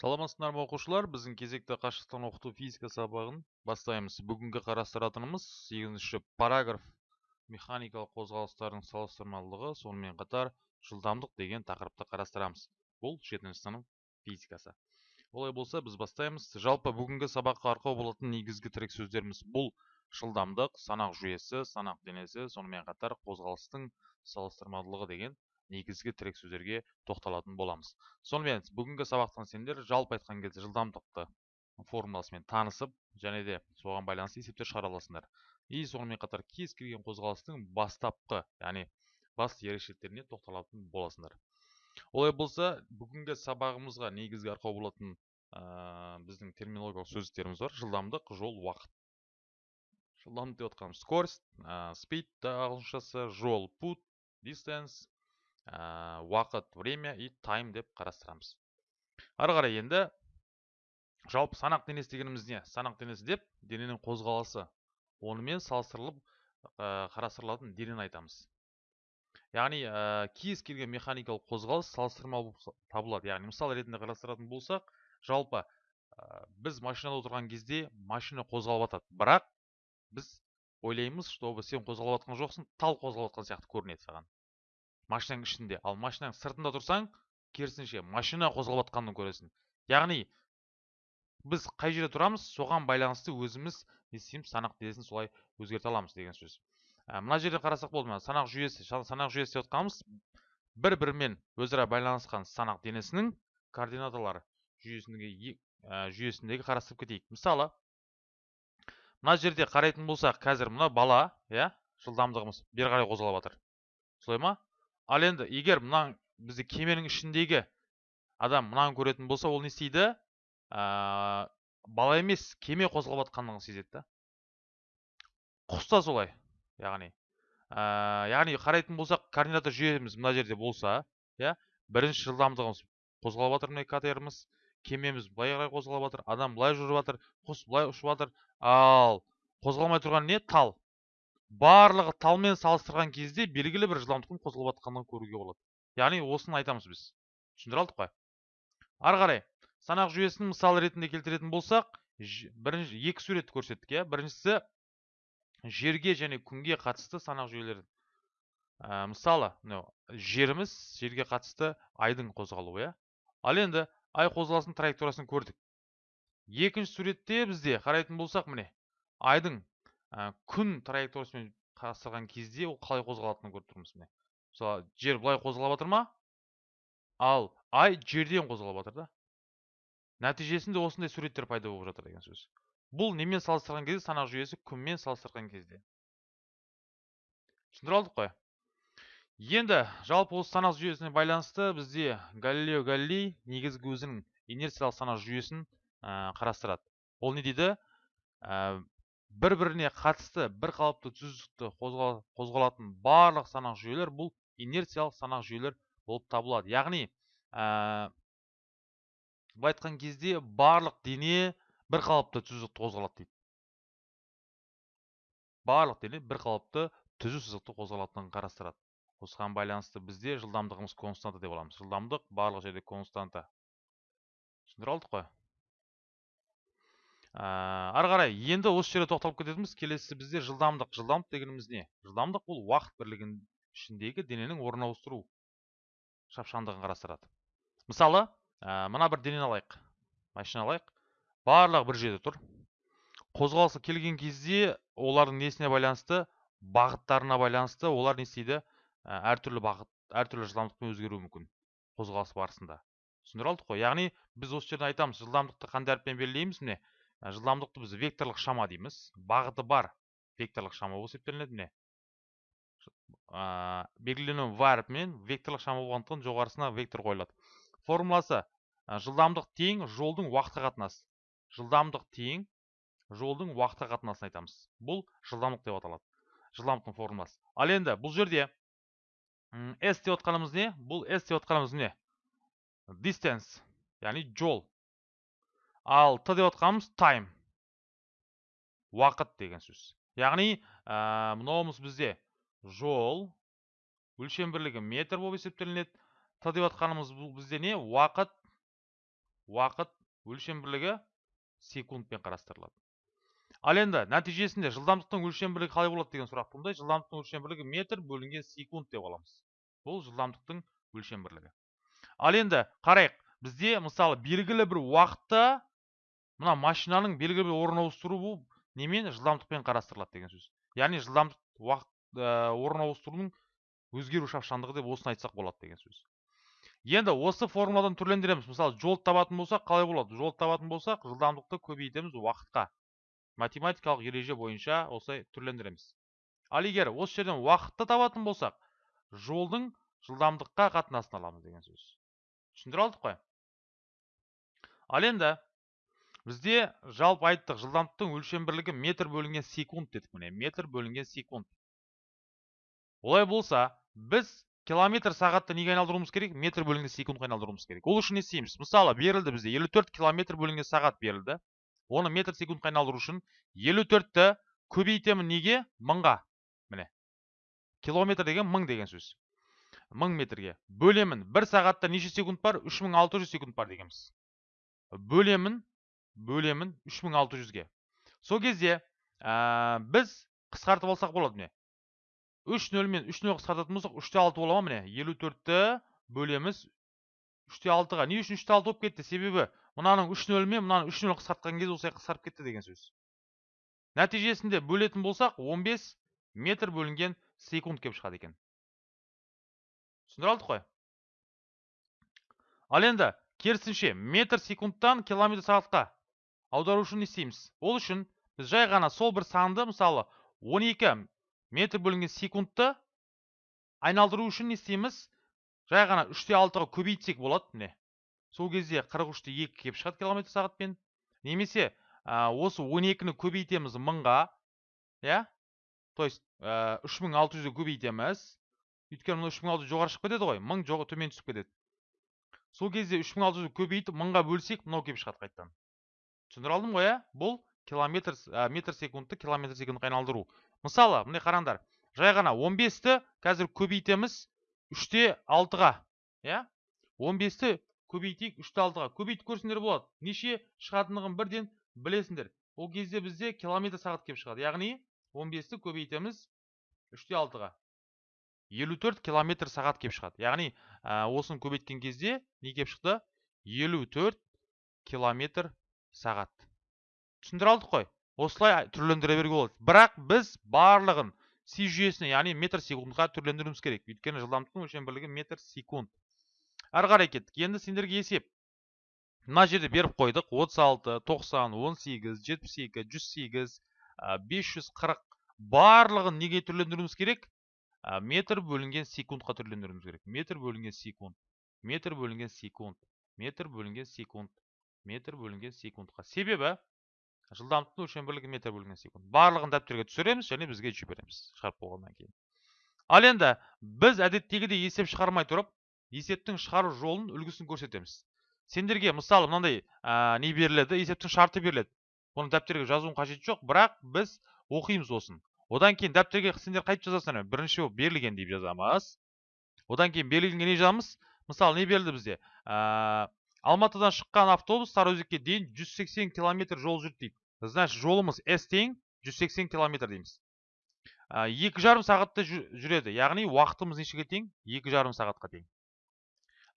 саламатсыздар ма оқушылар? Біздің кезекті қашықтан оқыту физика сабағын бастаймыз. Бүгінгі қарастыратынымыз сегізінші параграф. Механикалық қозғалыстардың салыстырмалылығы сонымен қатар жылдамдық деген тақырыпты қарастырамыз. Бұл жетінші сынып физикасы. Олай болса біз бастаймыз. Жалпы бүгінгі сабаққа арқау болатын негізгі тірек сөздеріміз бұл. Жылдамдық санақ жүйесі санақ денесі сонымен қатар қозғалыстың салыстырмалылығы деген негізгі тірек сөздерге тоқталатын боламыз. Сонымен бүгінгі сабақтан сендер жалпы айтқан кезде жылдамдықты формуласымен танысып және де соған байланысты есептер шығара аласыңдар и сонымен қатар кез келген қозғалыстың бастапқы яғни басты ерекшеліктеріне тоқталатын боласыңдар. Олай болса бүгінгі сабағымызға негізгі арқау болатын ә, біздің терминологиялық сөздіктеріміз бар. Жылдамдық жол уақыт. Жылдамдық деп отқанымыз скорость ә, speed ағылшыншасы жол put distance ә, уақыт время и тайм деп қарастырамыз. Ары қарай енді жалпы санақ денесі дегеніміз не? Санақ денесі деп дененің қозғалысы онымен салыстырылып ә, қарастырылатын денені айтамыз. Яғни ә, кез келген механикалық қозғалыс салыстырмалы табылады. Яғни мысал ретінде қарастыратын болсақ жалпы ә, біз машинада отырған кезде машина қозғалып жатады бірақ біз ойлаймыз чтобы сен қозғалып жатқан жоқсың тал қозғалып жатқан сияқты көрінеді саған. Машинаның ішінде. Ал машинаның сыртында тұрсаң керісінше машина қозғалып жатқанын көресің. Яғни біз қай жерде тұрамыз соған байланысты өзіміз не істейміз санақ денесін солай өзгерте аламыз деген сөз. Ә, мына жерде қарасақ болды мына санақ жүйесі санақ жүйесі деп отқанымыз бір бірімен өзара байланысқан санақ денесінің координаталары жүйесіндегі ә, жүйесіндегі қарастырып кетейік. Мысалы мына жерде қарайтын болсақ қазір мына бала иә жылдамдығымыз бері қарай қозғалып жатыр солай ма? Ал енді егер мына бізде кеменің ішіндегі адам мынаны көретін болса ол не істейді? Ә, бала емес кеме қозғалып жатқандығын сезеді да. Құс та солай яғни. Ә, яғни қарайтын болсақ координата жүйеміз мына жерде болса иә бірінші жылдамдығымыз қозғалып жатыр міне катеріміз кемеміз былай қарай қозғалып жатыр адам былай жүріп жатыр құс былай ұшып жатыр. Ал қозғалмай тұрған не? Тал. Барлығы талмен салыстырған кезде белгілі бір жылдамдықпен қозғалып жатқанын көруге болады. Яғни осыны айтамыз біз. Түсіндіре алдық қой. Ары қарай санақ жүйесін мысал ретінде келтіретін болсақ бірінші екі суретті көрсеттік иә. Біріншісі жерге және күнге қатысты санақ жүйелері ә, мысалы мынау жеріміз жерге қатысты айдың қозғалуы иә. Ал енді ай қозғалысының траекториясын көрдік. Екінші суретте бізде қарайтын болсақ міне айдың ә, күн траекториясымен қарастырған кезде ол қалай қозғалатынын көріп тұрмыз міне. Мысалы жер былай қозғалып жатыр ма? Ал ай жерден қозғалып жатыр да. Нәтижесінде осындай суреттер пайда болып жатыр деген сөз. Бұл немен салыстырған кезде санақ жүйесі күнмен салыстырған кезде. Түсіндіре алдық қой. Енді жалпы осы санақ жүйесіне байланысты бізде галилео галилей негізгі өзінің инерциялық санақ жүйесін ә, қарастырады. Ол не дейді? Бір біріне қатысты бір қалыпты түзістікті қозғалатын барлық санақ жүйелер бұл инерциялық санақ жүйелер болып табылады. Яғни ә, былай айтқан кезде барлық дене бір қалыпты түзістікті қозғалады дейді. Барлық дене бір қалыпты түзу сызықты қозғалатынын қарастырады. Осыған байланысты бізде жылдамдығымыз константа деп аламыз. Жылдамдық барлық жерде константа. Түсіндіре алдық қой? Ары қарай енді осы жерде тоқталып кететініміз келесі бізде жылдамдық. Жылдамдық дегеніміз не? Жылдамдық бұл уақыт бірлігінің ішіндегі дененің орын ауыстыру шапшаңдығын қарастырады. Мысалы ә, мына бір денені алайық. Машина алайық. Барлығы бір жерде тұр. Қозғалысы келген кезде олардың несіне байланысты? Бағыттарына байланысты. Олар не істейді? Әртүрлі бағыт әртүрлі жылдамдықпен өзгеруі мүмкін қозғалыс барысында. Түсіндіре алдық қой. Яғни біз осы жерде айтамыз жылдамдықты қандай әріппен белгілейміз міне. Жылдамдықты біз векторлық шама дейміз. Бағыты бар векторлық шама болып есептелінеді міне. Ә, в әріпімен векторлық шама болғандықтан жоғарысына вектор қойылады. Формуласы ә, жылдамдық тең жолдың уақытқа қатынасы жылдамдық тең жолдың уақытқа қатынасын айтамыз. Бұл жылдамдық деп аталады. Жылдамдықтың формуласы. Ал енді бұл жерде s деп отқанымыз не? Бұл s деп отқанымыз не distance яғни жол. Ал т деп отқанымыз time уақыт деген сөз. Яғни ә, мынауымыз бізде жол өлшем бірлігі метр болып есептелінеді. Т деп отқанымыз бізде не? Уақыт уақыт өлшем бірлігі секундпен қарастырылады. Ал енді нәтижесінде жылдамдықтың өлшем бірлігі қалай болады деген сұрақ туындайды. Жылдамдықтың өлшем бірлігі метр бөлінген секунд деп аламыз. Бұл жылдамдықтың өлшем бірлігі ал енді қарайық. Бізде мысалы белгілі бір уақытта мына машинаның белгілі бір орын бұл немен? жылдамдықпен қарастырылады деген сөз. Яғни жылдамдық уақыт орын ауыстырудың өзгеру шапшаңдығы деп осыны айтсақ болады деген сөз. Енді осы формуладан түрлендіреміз. Мысалы жолды табатын болсақ қалай болады? Жолды табатын болсақ жылдамдықты көбейтеміз уақытқа. Математикалық ереже бойынша осылай түрлендіреміз. Ал егер осы жерден уақытты табатын болсақ жолдың жылдамдыққа қатынасын аламыз деген сөз. Түсіндіре алдық қой. Ал енді бізде жалпы айттық жылдамдықтың өлшем бірлігі метр бөлінген секунд дедік міне метр бөлінген секунд. Олай болса біз километр сағатты неге айналдыруымыз керек? Метр бөлінген секундқа айналдыруымыз керек. Ол үшін не істейміз? Мысалы берілді бізде 54 километр бөлінген сағат берілді. Оны метр секундқа айналдыру үшін 54-ті көбейтемін неге? Мыңға. Міне. Километр деген мың деген сөз. Мың метрге. Бөлемін. Бір сағатта неше секунд бар? 3600 секунд бар дегенбіз. Бөлемін. Бөлемін 3600-ге сол кезде біз қысқартып алсақ болады міне. үш нөлмен үш нөл қысқартатын болсақ үште алты бола ма міне? елу төртті бөлеміз үште алтыға. Не үшін үште алты болып кетті? Себебі мынаның үш нөлмен мынаны үш нөл қысқартқан кезде осылай қысқарып кетті деген сөз. Нәтижесінде бөлетін болсақ 15 метр бөлінген секунд келіп шығады екен. Түсіндіре алдық қой? Ал енді керісінше метр секундтан километр сағатқа. Аудару үшін не істейміз. Ол үшін біз жай ғана сол бір санды мысалы 12 метр бөлінген секундты айналдыру үшін не істейміз? Жай ғана үште алтыға көбейтсек болады міне. Сол кезде 43-те 2 келіп шығады километр сағатпен. Немесе осы 12-ні көбейтеміз мыңға иә? То есть үш мың алты жүзді көбейтеміз. Өйткені мына үш мың алты жүз жоғары шығып кетеді ғой мың төмен түсіп кетеді. Сол кезде үш мың алты жүзді көбейтіп мыңға бөлсек мынау келіп шығады қайтадан. Түсіндіре алдым ғой иә. Бұл километр ә, метр секундты километр секундқа айналдыру. Мысалы міне қараңдар жай ғана 15-ті қазір көбейтеміз үште алтыға иә? 15-ті көбейтейік үште алтыға. Көбейтіп көрсеңдер болады. Неше шығатындығын бірден білесіңдер. Ол кезде бізде километр сағат келіп шығады. Яғни 15-ті көбейтеміз үште алтыға. 54 километр сағат келіп шығады. Яғни ә, осыны көбейткен кезде не келіп шықты? 54 километр сағат. Түсіндіре алдық қой. Осылай түрлендіре беруге болады. Бірақ біз барлығын си жүйесіне яғни метр секундқа түрлендіруіміз керек. Өйткені жылдамдықтың өлшем бірлігі метр секунд. Әрі қарай кеттік. Енді сендерге есеп. Мына жерде беріп қойдық. 36 90 18 72 108 540 барлығын неге түрлендіруіміз керек? Метр бөлінген секундқа түрлендіруіміз керек. Метр бөлінген секунд. Метр бөлінген секунд. Метр бөлінген секунд. Метр бөлінген секундқа. Себебі жылдамдықтың өлшем бірлігі метр бөлінген секунд. Барлығын дәптерге түсіреміз және бізге жібереміз шығарып болғаннан кейін. Ал енді біз әдеттегідей есеп шығармай тұрып есептің шығару жолын үлгісін көрсетеміз. Сендерге мысалы мынандай ә, не беріледі? Есептің шарты беріледі. Оны дәптерге жазуың қажет жоқ бірақ біз оқимыз осын одан кейін дәптерге сендер қайтып жазасыңдар. Бірінші болып берілген деп жазамыз. Одан кейін берілгенге не жазамыз? Мысалы не берілді бізде? Алматыдан шыққан автобус сарыөзекке дейін 180 километр жол жүрді дейді значит жолымыз с тең 180 километр дейміз. Екі жарым сағатта жүреді. Яғни уақытымыз нешеге тең? Екі жарым сағатқа тең.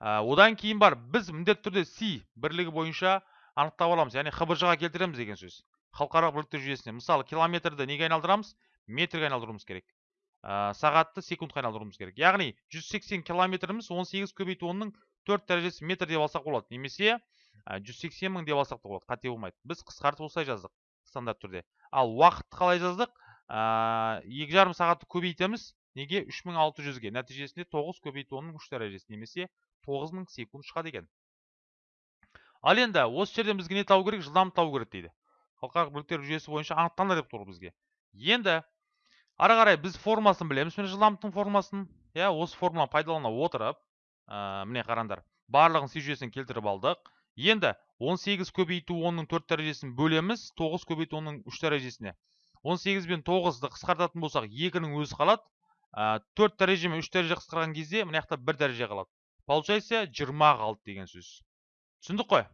Одан кейін бар біз міндетті түрде си бірлігі бойынша анықтап аламыз. Яғни хбж ға келтіреміз деген сөз. Халықаралық бірліктер жүйесіне. Мысалы километрді неге айналдырамыз? Метрге айналдыруымыз керек. Сағатты секундқа айналдыруымыз керек. Яғни 180 километріміз 18 көбейту онның төрт дәрежесі метр деп алсақ болады. Немесе жүз сексен мың деп алсақ та болады. Қате болмайды. Біз қысқартып осылай жаздық стандарт түрде. Ал уақытты қалай жаздық? Екі жарым сағатты көбейтеміз. Неге? Үш мың алты жүзге. Нәтижесінде тоғыз көбейту онның үш дәрежесі. Немесе тоғыз мың секунд шығады екен. Ал енді осы жерден бізге не табу керек? Жылдамдық табу керек дейді. Халықаралық бірліктер жүйесі бойынша анықталды деп тұр бізге. Енді ары қарай біз формасын білеміз. Міне жылдамдықтың формасын. Иә осы формуланы пайдалана отырып ә, міне қараңдар барлығын си келтіріп алдық. Енді 18 көбейту 10-ның 4 дәрежесін бөлеміз 9 көбейту 10-ның 3 дәрежесіне. 18 бен 9-ды қысқартатын болсақ 2-нің өзі қалады. Ә, 4 дәреже мен 3 дәреже қысқарған кезде мына жақта 1 дәреже қалады. Получается 20 қалды деген сөз. Түсіндік қой?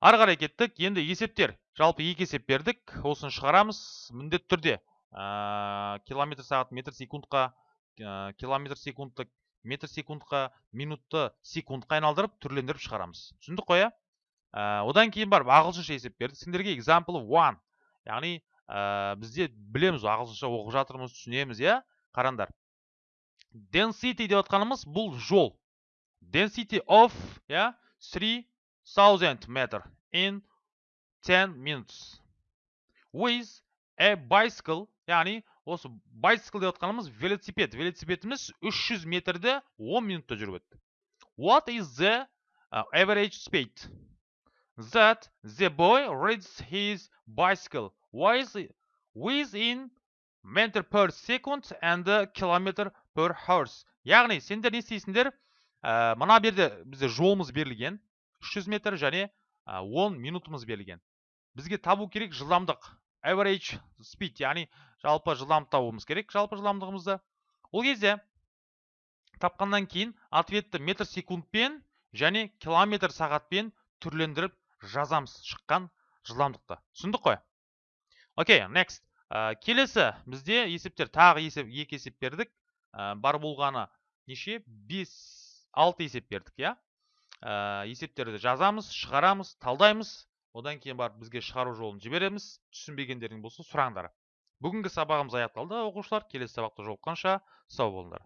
Ары қарай кеттік. Енді есептер. Жалпы екі есеп бердік. Осыны шығарамыз. Міндетті түрде ә, километр сағат метр секундқа ә, километр секундты метр секундқа минутты секундқа айналдырып түрлендіріп шығарамыз. Түсіндік қой иә? Ә, одан кейін барып ағылшынша есеп бердік сендерге example one. Яғни ә, бізде білеміз ағылшынша оқып жатырмыз түсінеміз иә? Қараңдар. Density деп отқанымыз бұл жол. Density of иә? 3000 метр in 10 minutes. With a bicycle яғни осы bicycle деп отқанымыз велосипед. Велосипедіміз 300 метрді 10 минутта жүріп өтті. What is the average speed? That the boy rides his bicycle with, within meter per second and kilometer per horse яғни сендер не істейсіңдер? Мына берде бізде жолымыз берілген. 300 метр және ә, 10 минутымыз берілген. Бізге табу керек жылдамдық. Average speed. Яғни жалпы жылдамдық табуымыз керек жалпы жылдамдығымызды. Ол кезде тапқаннан кейін ответті метр секундпен және километр сағатпен түрлендіріп жазамыз шыққан жылдамдықты. Түсіндік қой? Окей next. Ә, келесі бізде есептер тағы есеп екі есеп бердік. Ә, бар болғаны неше? 5 6 есеп бердік иә? Ә, есептерді жазамыз шығарамыз талдаймыз. Одан кейін барып бізге шығару жолын жібереміз. Түсінбегендерің болса сұраңдар. Бүгінгі сабағымыз аяқталды. Оқушылар келесі сабақта жолыққанша сау болыңдар.